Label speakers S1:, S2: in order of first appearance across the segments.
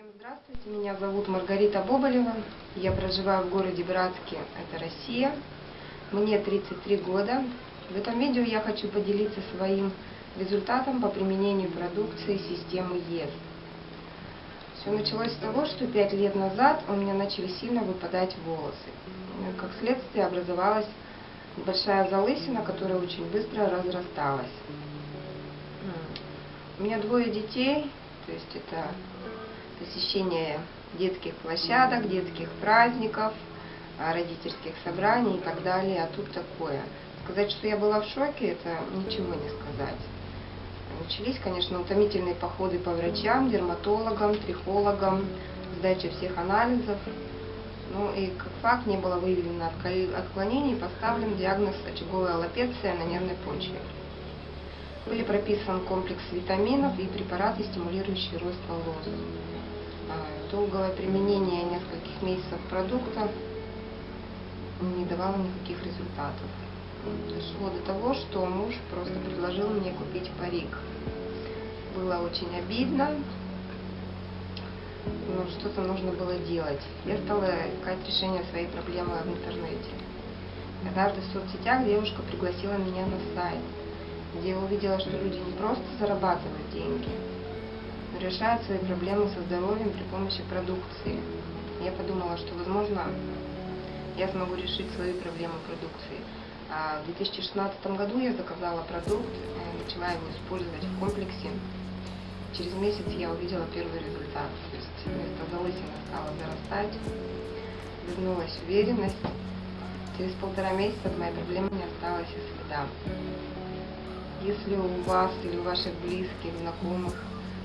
S1: Всем здравствуйте, меня зовут Маргарита Боболева, я проживаю в городе Братске, это Россия, мне 33 года. В этом видео я хочу поделиться своим результатом по применению продукции системы ЕС. Все началось с того, что 5 лет назад у меня начали сильно выпадать волосы. Как следствие образовалась большая залысина, которая очень быстро разрасталась. У меня двое детей, то есть это посещение детских площадок, детских праздников, а, родительских собраний и так далее, а тут такое. Сказать, что я была в шоке, это ничего не сказать. Начались, конечно, утомительные походы по врачам, дерматологам, трихологам, сдача всех анализов. Ну и как факт не было выявлено отклонений, поставлен диагноз очаговая аллопеция на нервной почве. Были прописан комплекс витаминов и препараты, стимулирующие рост волос. А, долгое применение нескольких месяцев продукта не давало никаких результатов. Дошло до того, что муж просто предложил мне купить парик. Было очень обидно, но что-то нужно было делать. Я стала искать решение своей проблемы в интернете. Однажды в соцсетях девушка пригласила меня на сайт, где я увидела, что люди не просто зарабатывают деньги, решают свои проблемы со здоровьем при помощи продукции. Я подумала, что, возможно, я смогу решить свои проблемы продукции. А в 2016 году я заказала продукт, начала его использовать в комплексе. Через месяц я увидела первый результат. То есть вместо залысины стала зарастать, вернулась уверенность. Через полтора месяца от моей проблемы не осталось и следа. Если у вас или у ваших близких, знакомых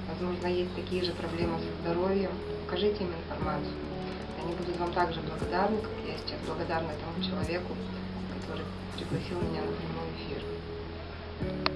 S1: возможно, есть такие же проблемы со здоровьем, покажите им информацию. Они будут вам также благодарны, как я сейчас благодарна тому человеку, который пригласил меня на прямой эфир.